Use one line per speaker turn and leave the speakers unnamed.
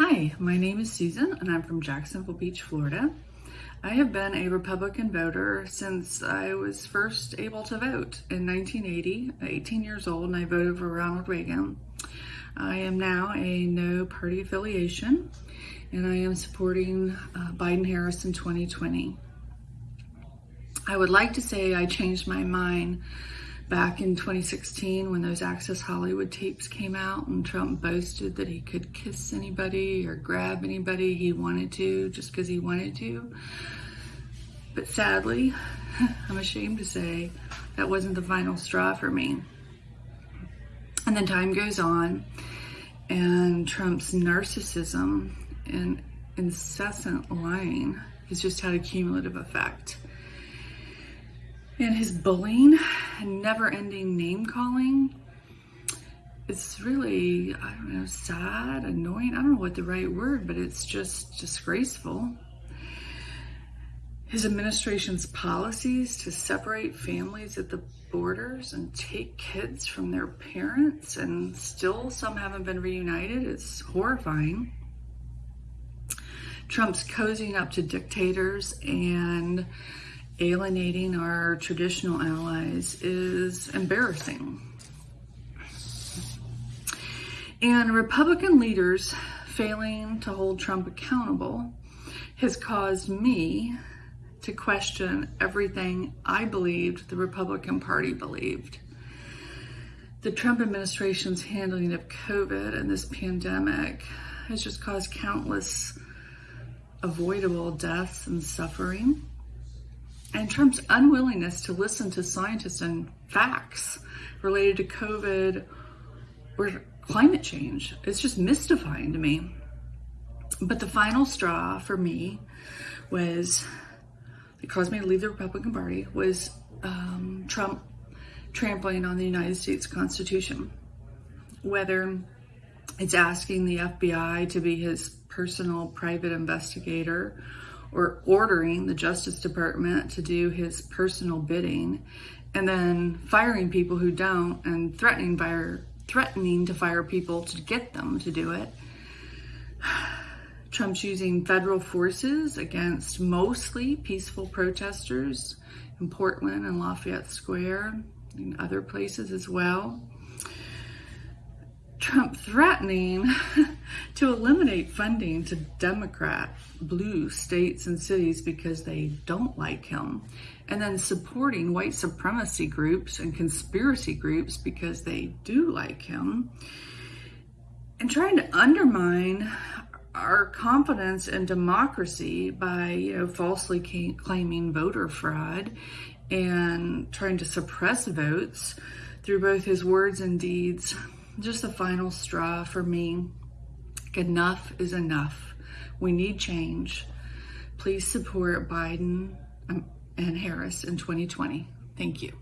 Hi, my name is Susan and I'm from Jacksonville Beach, Florida. I have been a Republican voter since I was first able to vote in 1980, 18 years old, and I voted for Ronald Reagan. I am now a no party affiliation and I am supporting uh, Biden-Harris in 2020. I would like to say I changed my mind back in 2016 when those Access Hollywood tapes came out and Trump boasted that he could kiss anybody or grab anybody he wanted to just because he wanted to. But sadly, I'm ashamed to say that wasn't the final straw for me. And then time goes on and Trump's narcissism and incessant lying has just had a cumulative effect. And his bullying and never ending name calling, it's really, I don't know, sad, annoying. I don't know what the right word, but it's just disgraceful. His administration's policies to separate families at the borders and take kids from their parents and still some haven't been reunited, it's horrifying. Trump's cozying up to dictators and alienating our traditional allies is embarrassing. And Republican leaders failing to hold Trump accountable has caused me to question everything I believed the Republican Party believed. The Trump administration's handling of COVID and this pandemic has just caused countless avoidable deaths and suffering and Trump's unwillingness to listen to scientists and facts related to COVID or climate change. It's just mystifying to me. But the final straw for me was, it caused me to leave the Republican Party, was um, Trump trampling on the United States Constitution. Whether it's asking the FBI to be his personal private investigator or ordering the Justice Department to do his personal bidding and then firing people who don't and threatening fire threatening to fire people to get them to do it. Trump's using federal forces against mostly peaceful protesters in Portland and Lafayette Square and other places as well. Trump threatening to eliminate funding to Democrat blue states and cities because they don't like him, and then supporting white supremacy groups and conspiracy groups because they do like him, and trying to undermine our confidence in democracy by you know falsely claiming voter fraud and trying to suppress votes through both his words and deeds just the final straw for me. Enough is enough. We need change. Please support Biden um, and Harris in 2020. Thank you.